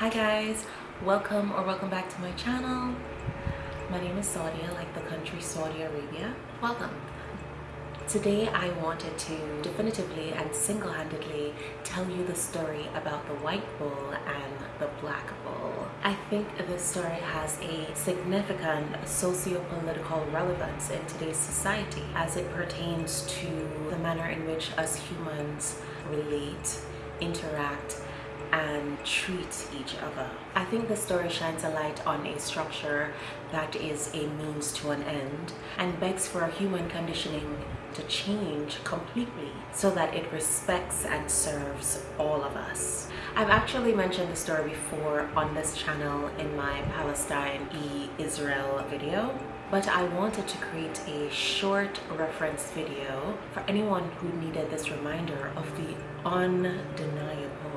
Hi guys, welcome or welcome back to my channel. My name is Saudia, like the country Saudi Arabia. Welcome. Today I wanted to definitively and single-handedly tell you the story about the white bull and the black bull. I think this story has a significant socio-political relevance in today's society as it pertains to the manner in which us humans relate, interact, and treat each other. I think the story shines a light on a structure that is a means to an end and begs for human conditioning to change completely so that it respects and serves all of us. I've actually mentioned the story before on this channel in my Palestine e-Israel video but I wanted to create a short reference video for anyone who needed this reminder of the undeniable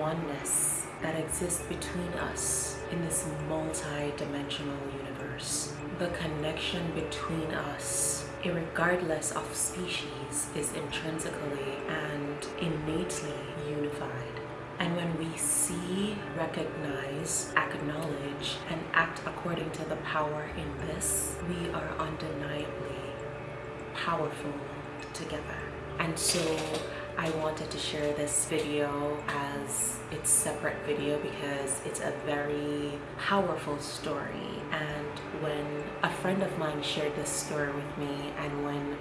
oneness that exists between us in this multi-dimensional universe. The connection between us, regardless of species, is intrinsically and innately unified. And when we see, recognize, acknowledge, and act according to the power in this, we are undeniably powerful together. And so I wanted to share this video as its separate video because it's a very powerful story. And when a friend of mine shared this story with me and when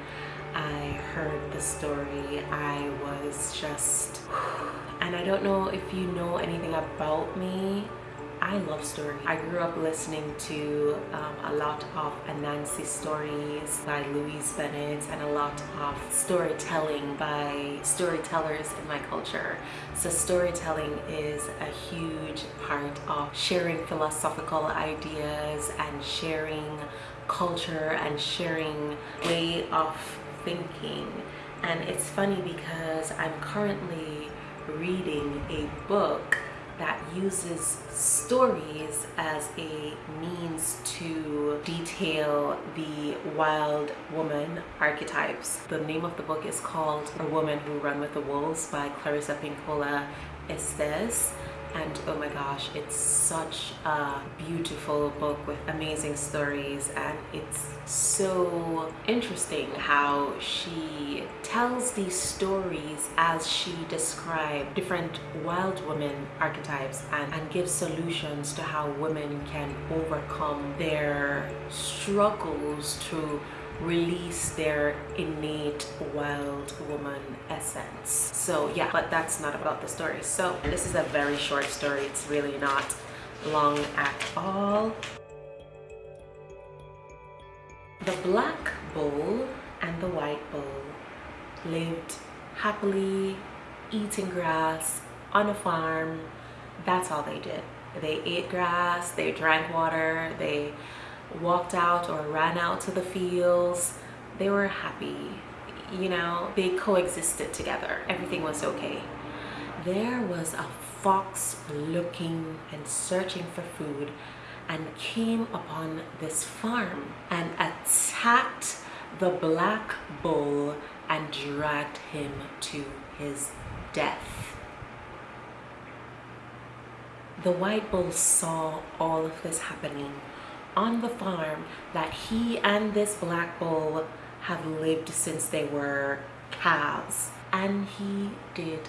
I heard the story I was just and I don't know if you know anything about me I love stories. I grew up listening to um, a lot of Anansi stories by Louise Bennett and a lot of storytelling by storytellers in my culture. So storytelling is a huge part of sharing philosophical ideas and sharing culture and sharing way of thinking. And it's funny because I'm currently reading a book that uses stories as a means to detail the wild woman archetypes. The name of the book is called A Woman Who Run With the Wolves by Clarissa Pinkola Estes and oh my gosh it's such a beautiful book with amazing stories. And it's so interesting how she tells these stories as she describes different wild woman archetypes and, and gives solutions to how women can overcome their struggles to release their innate wild woman essence. So yeah but that's not about the story. So this is a very short story. It's really not long at all. The black bull and the white bull lived happily eating grass on a farm. That's all they did. They ate grass they drank water they walked out or ran out to the fields they were happy you know they coexisted together. Everything was okay. There was a fox looking and searching for food and came upon this farm and attacked the black bull and dragged him to his death. The white bull saw all of this happening on the farm that he and this black bull have lived since they were calves and he did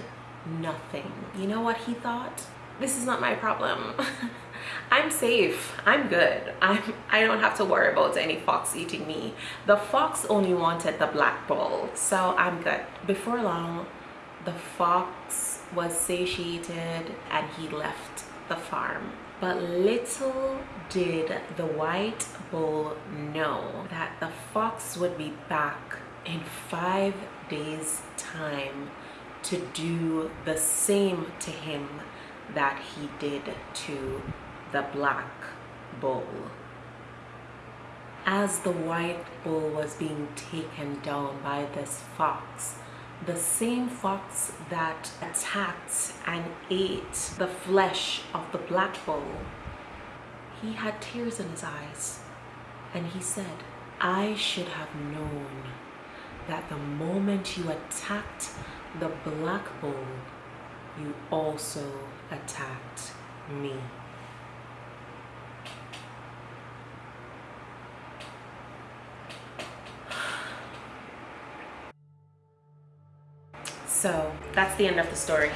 nothing. You know what he thought? This is not my problem. I'm safe. I'm good. I'm i don't have to worry about any fox eating me. The fox only wanted the black bull. So i'm good. Before long the fox was satiated and he left the farm but little did the white bull know that the fox would be back in five days time to do the same to him that he did to the black bull. As the white bull was being taken down by this fox, the same fox that attacked and ate the flesh of the black bull, he had tears in his eyes and he said, I should have known that the moment you attacked the black bull, you also attacked me. So that's the end of the story.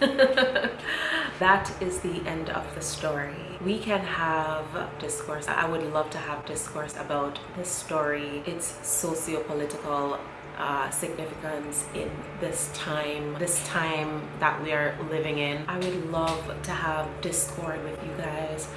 that is the end of the story. We can have discourse. I would love to have discourse about this story, its socio-political uh, significance in this time, this time that we are living in. I would love to have discord with you guys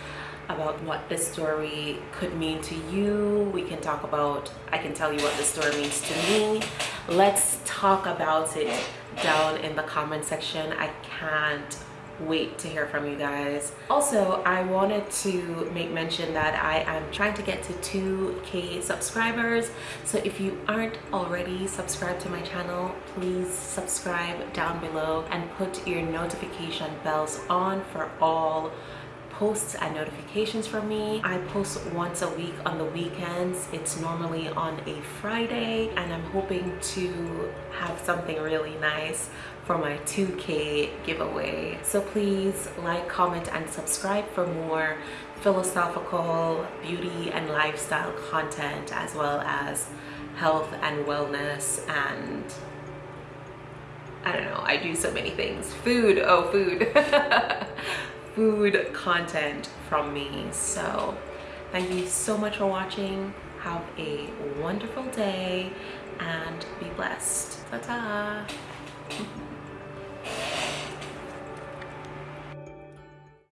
about what this story could mean to you. We can talk about, I can tell you what the story means to me. Let's talk about it down in the comment section. I can't wait to hear from you guys. Also, I wanted to make mention that I am trying to get to 2k subscribers. So if you aren't already subscribed to my channel, please subscribe down below and put your notification bells on for all posts and notifications from me. I post once a week on the weekends. It's normally on a Friday and I'm hoping to have something really nice for my 2k giveaway. So please like, comment and subscribe for more philosophical beauty and lifestyle content as well as health and wellness and I don't know, I do so many things. Food, oh food. food content from me. So thank you so much for watching. Have a wonderful day and be blessed. Ta-ta.